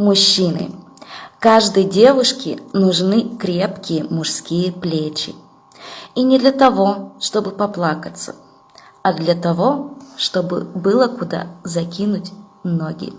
Мужчины. Каждой девушке нужны крепкие мужские плечи. И не для того, чтобы поплакаться, а для того, чтобы было куда закинуть ноги.